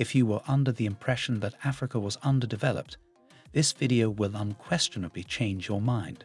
If you were under the impression that Africa was underdeveloped, this video will unquestionably change your mind.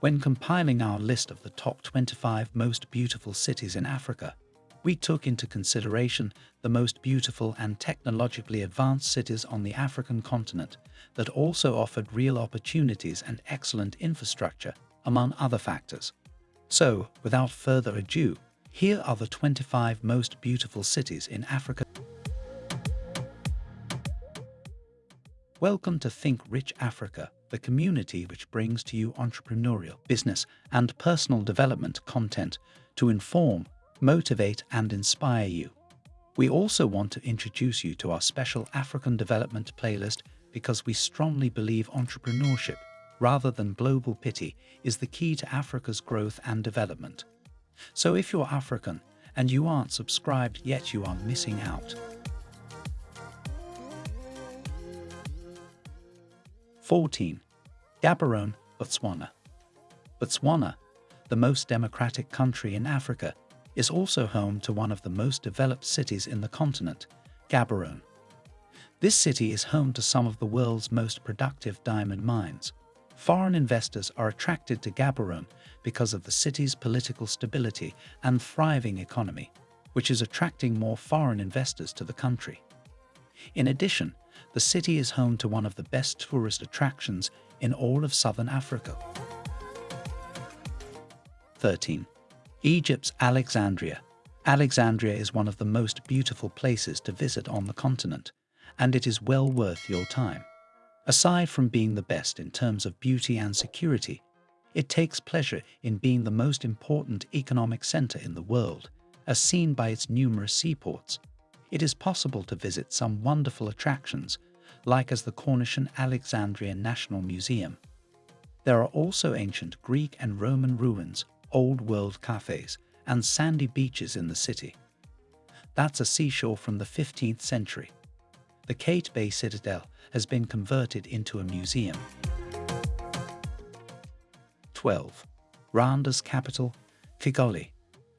When compiling our list of the top 25 most beautiful cities in Africa, we took into consideration the most beautiful and technologically advanced cities on the African continent that also offered real opportunities and excellent infrastructure, among other factors. So, without further ado, here are the 25 most beautiful cities in Africa. Welcome to Think Rich Africa, the community which brings to you entrepreneurial, business, and personal development content to inform, motivate, and inspire you. We also want to introduce you to our special African development playlist because we strongly believe entrepreneurship, rather than global pity, is the key to Africa's growth and development. So if you're African and you aren't subscribed yet, you are missing out. 14. Gaborone, Botswana. Botswana, the most democratic country in Africa, is also home to one of the most developed cities in the continent, Gaborone. This city is home to some of the world's most productive diamond mines. Foreign investors are attracted to Gaborone because of the city's political stability and thriving economy, which is attracting more foreign investors to the country. In addition, the city is home to one of the best tourist attractions in all of southern Africa. 13. Egypt's Alexandria. Alexandria is one of the most beautiful places to visit on the continent, and it is well worth your time. Aside from being the best in terms of beauty and security, it takes pleasure in being the most important economic center in the world, as seen by its numerous seaports, it is possible to visit some wonderful attractions, like as the Corniche and Alexandria National Museum. There are also ancient Greek and Roman ruins, old world cafes, and sandy beaches in the city. That's a seashore from the 15th century. The Qaitbay Citadel has been converted into a museum. 12. Rwanda's capital, Kigali.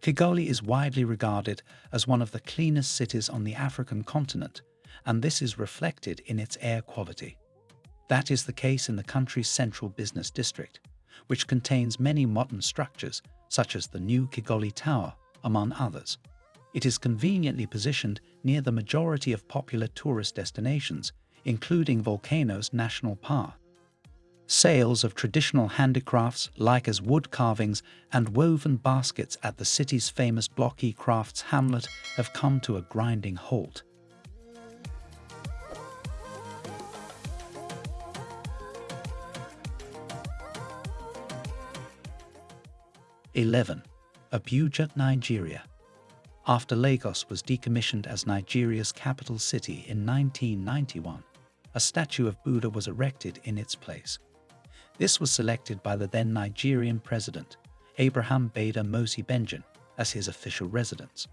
Kigali is widely regarded as one of the cleanest cities on the African continent, and this is reflected in its air quality. That is the case in the country's central business district, which contains many modern structures such as the new Kigali Tower, among others. It is conveniently positioned near the majority of popular tourist destinations, including Volcanoes National Park. Sales of traditional handicrafts like as wood carvings and woven baskets at the city's famous blocky crafts hamlet have come to a grinding halt. Eleven, Abuja, Nigeria. After Lagos was decommissioned as Nigeria's capital city in 1991, a statue of Buddha was erected in its place. This was selected by the then Nigerian president, Ibrahim Badamasi Benjen, as his official residence.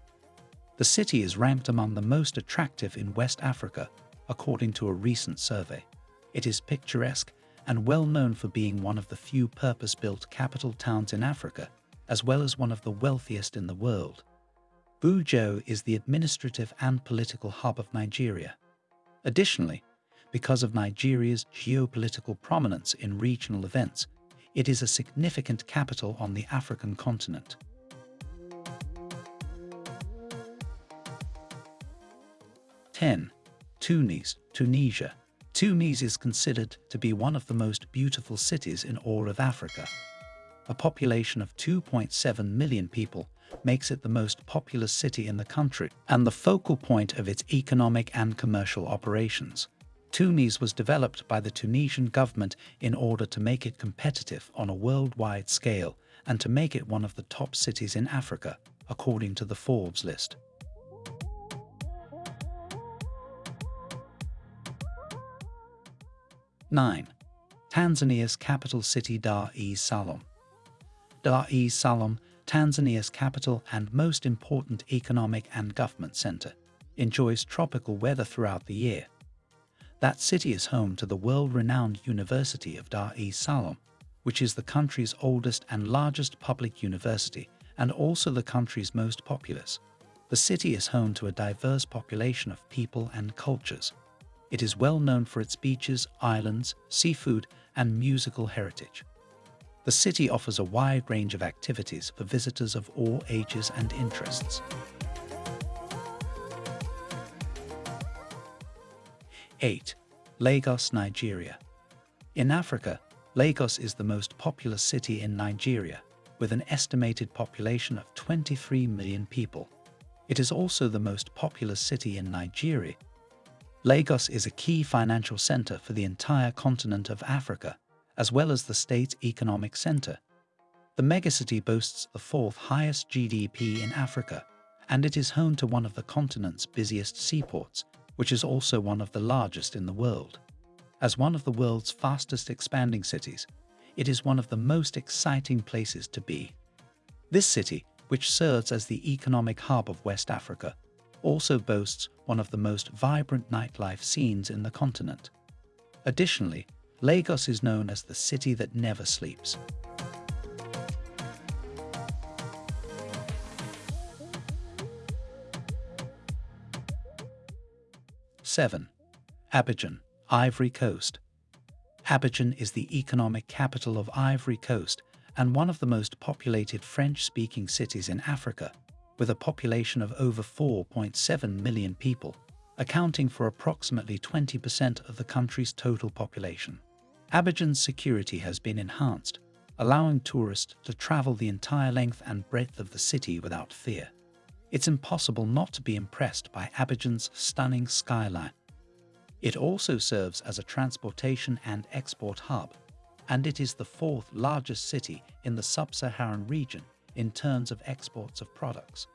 The city is ranked among the most attractive in West Africa, according to a recent survey. It is picturesque and well known for being one of the few purpose-built capital towns in Africa, as well as one of the wealthiest in the world. Abuja is the administrative and political hub of Nigeria. Additionally, because of Nigeria's geopolitical prominence in regional events, it is a significant capital on the African continent. Ten, Tunis, Tunisia. Tunis is considered to be one of the most beautiful cities in all of Africa. A population of 2.7 million people makes it the most populous city in the country and the focal point of its economic and commercial operations. Tunis was developed by the Tunisian government in order to make it competitive on a worldwide scale and to make it one of the top cities in Africa, according to the Forbes list. Nine, Tanzania's capital city Dar es Salaam. Dar es Salaam, Tanzania's capital and most important economic and government center, enjoys tropical weather throughout the year that city is home to the world-renowned University of Dar es Salaam, which is the country's oldest and largest public university and also the country's most populous. The city is home to a diverse population of people and cultures. It is well known for its beaches, islands, seafood, and musical heritage. The city offers a wide range of activities for visitors of all ages and interests. 8. Lagos, Nigeria. In Africa, Lagos is the most populous city in Nigeria, with an estimated population of 23 million people. It is also the most populous city in Nigeria. Lagos is a key financial center for the entire continent of Africa, as well as the state's economic center. The megacity boasts the fourth highest GDP in Africa, and it is home to one of the continent's busiest seaports, which is also one of the largest in the world. As one of the world's fastest expanding cities, it is one of the most exciting places to be. This city, which serves as the economic hub of West Africa, also boasts one of the most vibrant nightlife scenes in the continent. Additionally, Lagos is known as the city that never sleeps. Seven, Abidjan, Ivory Coast. Abidjan is the economic capital of Ivory Coast and one of the most populated French-speaking cities in Africa, with a population of over 4.7 million people, accounting for approximately 20% of the country's total population. Abidjan's security has been enhanced, allowing tourists to travel the entire length and breadth of the city without fear. It's impossible not to be impressed by Abidjan's stunning skyline it also serves as a transportation and export hub, and it is the fourth largest city in the sub-Saharan region in terms of exports of products.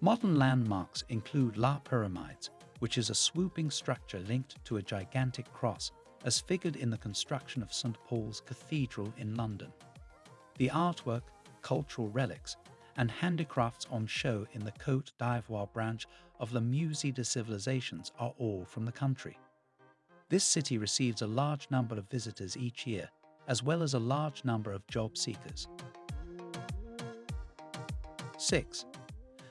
Modern landmarks include La Pyramids, which is a swooping structure linked to a gigantic cross, as figured in the construction of St. Paul's Cathedral in London. The artwork, cultural relics, and handicrafts on show in the Côte d'Ivoire branch of the Musée des Civilisations are all from the country. This city receives a large number of visitors each year, as well as a large number of job seekers. 6.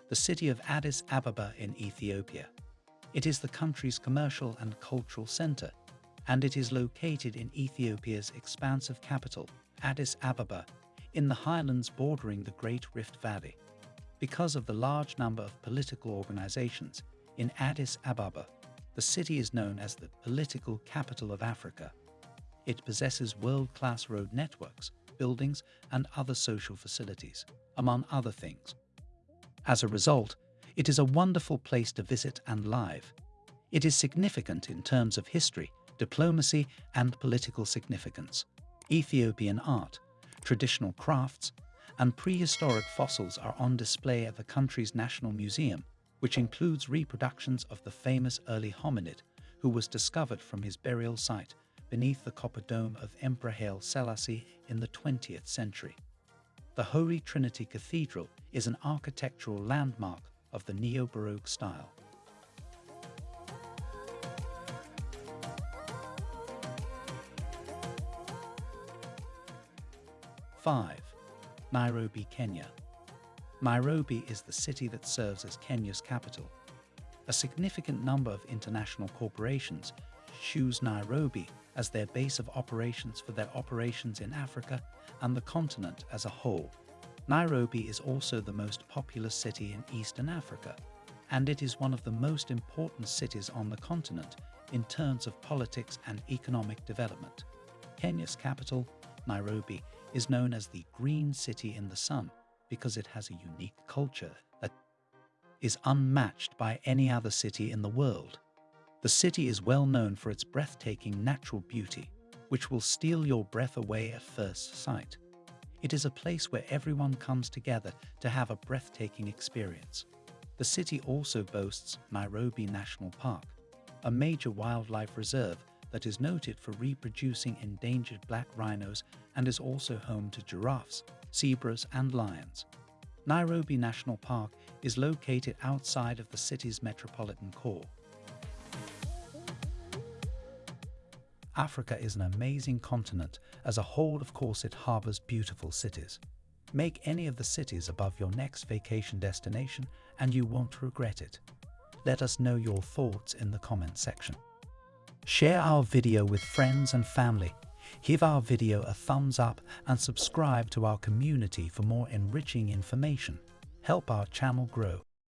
The city of Addis Ababa in Ethiopia. It is the country's commercial and cultural center, and it is located in Ethiopia's expansive capital, Addis Ababa, in the highlands bordering the Great Rift Valley. Because of the large number of political organizations in Addis Ababa, the city is known as the political capital of Africa. It possesses world-class road networks, buildings, and other social facilities, among other things. As a result, it is a wonderful place to visit and live. It is significant in terms of history, diplomacy, and political significance. Ethiopian art, traditional crafts, and prehistoric fossils are on display at the country's National Museum, which includes reproductions of the famous early hominid who was discovered from his burial site beneath the copper dome of Emperor Haile Selassie in the 20th century. The Holy Trinity Cathedral is an architectural landmark of the Neo-Baroque style. Five, Nairobi, Kenya. Nairobi is the city that serves as Kenya's capital. A significant number of international corporations choose Nairobi as their base of operations for their operations in Africa and the continent as a whole. Nairobi is also the most populous city in Eastern Africa, and it is one of the most important cities on the continent in terms of politics and economic development. Kenya's capital, Nairobi, is known as the Green City in the Sun because it has a unique culture that is unmatched by any other city in the world. The city is well known for its breathtaking natural beauty, which will steal your breath away at first sight. It is a place where everyone comes together to have a breathtaking experience. The city also boasts Nairobi National Park, a major wildlife reserve that is noted for reproducing endangered black rhinos and is also home to giraffes, zebras and lions. Nairobi National Park is located outside of the city's metropolitan core. Africa is an amazing continent. As a whole, of course, it harbors beautiful cities. Make any of the cities above your next vacation destination and you won't regret it. Let us know your thoughts in the comment section. Share our video with friends and family. Give our video a thumbs up and subscribe to our community for more enriching information. Help our channel grow.